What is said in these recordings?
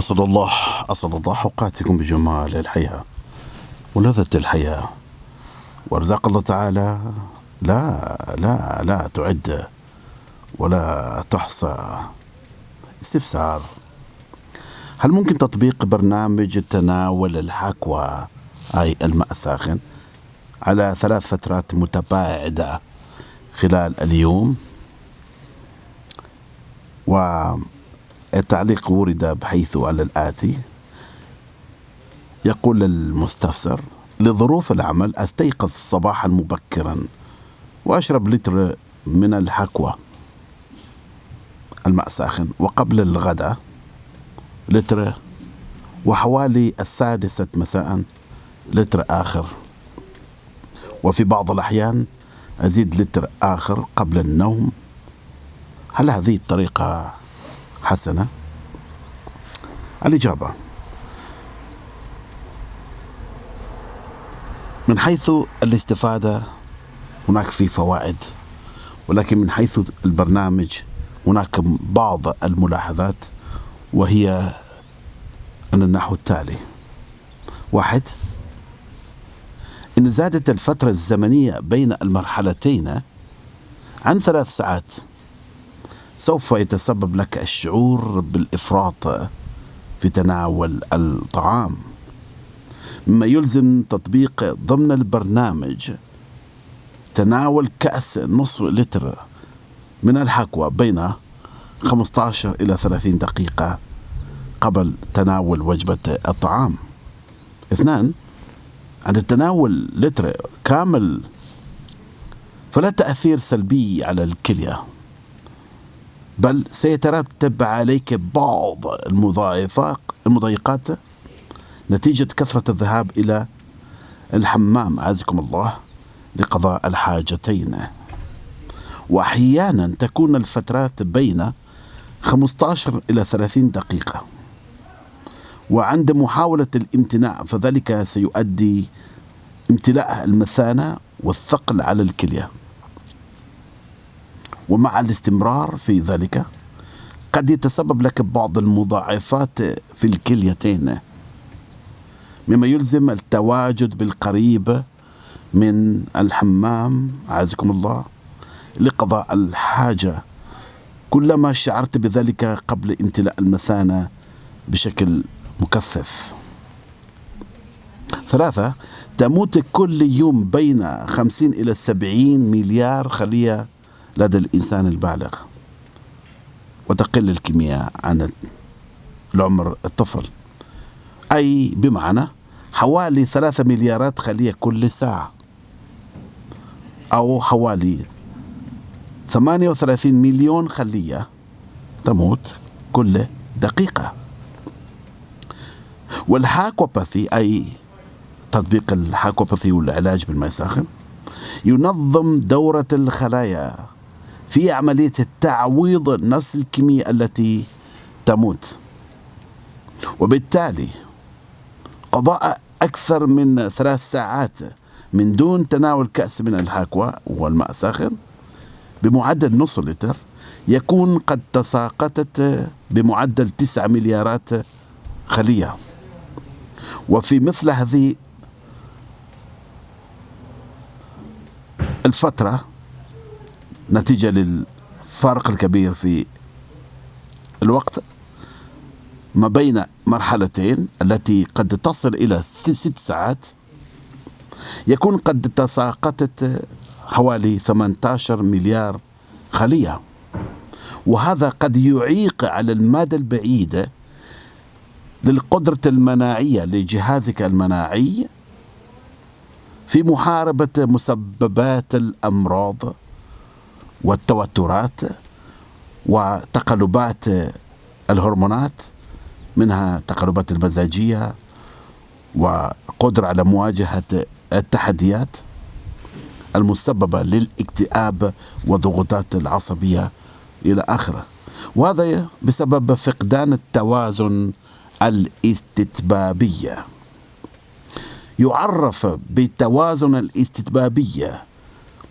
أسأل الله أسأل الله أوقاتكم بجمال الحياة ولذة الحياة. وأرزاق الله تعالى لا لا لا تعد ولا تحصى. استفسار. هل ممكن تطبيق برنامج تناول الحكوى أي الماء الساخن على ثلاث فترات متباعدة خلال اليوم؟ والتعليق ورد بحيث على الآتي. يقول المستفسر لظروف العمل أستيقظ صباحا مبكرا وأشرب لتر من الحكوى الماء ساخن. وقبل الغداء لتر وحوالي السادسة مساء لتر آخر. وفي بعض الأحيان أزيد لتر آخر قبل النوم. هل هذه الطريقة حسنة؟ الإجابة من حيث الاستفادة هناك في فوائد ولكن من حيث البرنامج هناك بعض الملاحظات وهي أن النحو التالي واحد إن زادت الفترة الزمنية بين المرحلتين عن ثلاث ساعات سوف يتسبب لك الشعور بالإفراط في تناول الطعام. مما يلزم تطبيق ضمن البرنامج. تناول كأس نصف لتر من الحكوى بين 15 إلى 30 دقيقة قبل تناول وجبة الطعام. اثنان عند التناول لتر كامل فلا تأثير سلبي على الكلية. بل سيترتب عليك بعض المضايقات نتيجة كثرة الذهاب إلى الحمام. عزكم الله لقضاء الحاجتين. وأحيانا تكون الفترات بين 15 إلى 30 دقيقة. وعند محاولة الامتناع فذلك سيؤدي امتلاء المثانة والثقل على الكلية. ومع الاستمرار في ذلك قد يتسبب لك بعض المضاعفات في الكليتين. مما يلزم التواجد بالقريب من الحمام عزكم الله لقضاء الحاجة. كلما شعرت بذلك قبل امتلاء المثانة بشكل مكثف. ثلاثة تموت كل يوم بين خمسين إلى سبعين مليار خلية لدى الإنسان البالغ وتقل الكمية عن العمر الطفل. أي بمعنى حوالي ثلاثة مليارات خلية كل ساعة. أو حوالي 38 مليون خلية تموت كل دقيقة. والهاكوباثي أي تطبيق الهاكوباثي والعلاج بالماء الساخن ينظم دورة الخلايا. في عملية تعويض نفس الكمية التي تموت. وبالتالي قضاء أكثر من ثلاث ساعات من دون تناول كأس من الحاكوى والماء الساخن بمعدل نص لتر يكون قد تساقطت بمعدل تسعة مليارات خلية. وفي مثل هذه الفترة نتيجة للفارق الكبير في الوقت ما بين مرحلتين التي قد تصل إلى ست ساعات. يكون قد تساقطت حوالي 18 مليار خلية. وهذا قد يعيق على المدى البعيد للقدرة المناعية لجهازك المناعي في محاربة مسببات الأمراض. والتوترات وتقلبات الهرمونات منها تقلبات المزاجية وقدرة على مواجهة التحديات المسببة للاكتئاب والضغوطات العصبية إلى آخره. وهذا بسبب فقدان التوازن الاستتبابية. يعرف بالتوازن الاستتبابية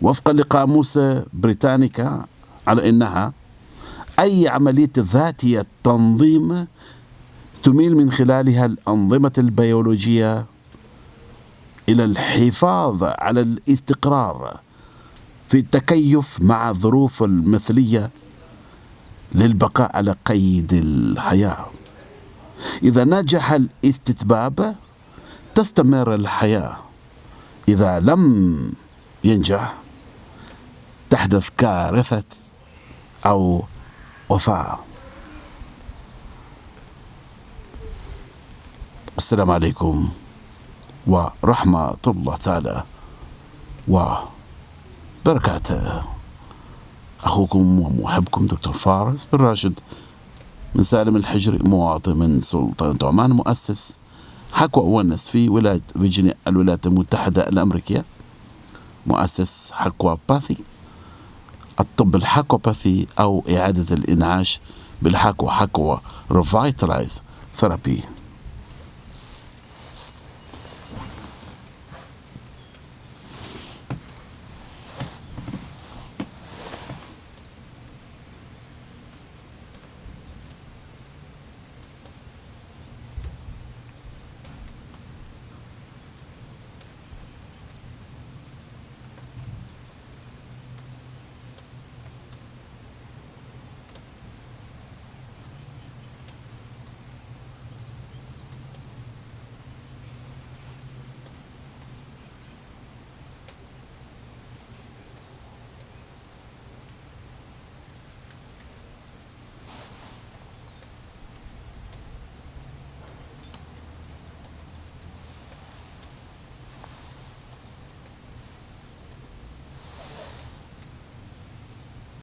وفقا لقاموس بريتانيكا على إنها أي عملية ذاتية تنظيم تميل من خلالها الأنظمة البيولوجية إلى الحفاظ على الاستقرار في التكيف مع الظروف المثلية للبقاء على قيد الحياة. إذا نجح الاستتباب تستمر الحياة. إذا لم ينجح تحدث كارثة أو وفاة. السلام عليكم ورحمة الله تعالى وبركاته. أخوكم ومحبكم دكتور فارس بن راشد من سالم الحجري مواطن من سلطنة عمان مؤسس حكوى ونس في ولاية فيرجينيا الولايات المتحدة الأمريكية مؤسس حكوى باثي. الطب الحكوباثي أو إعادة الإنعاش بالحكوى حكوى ريفايتلايز ثيرابي.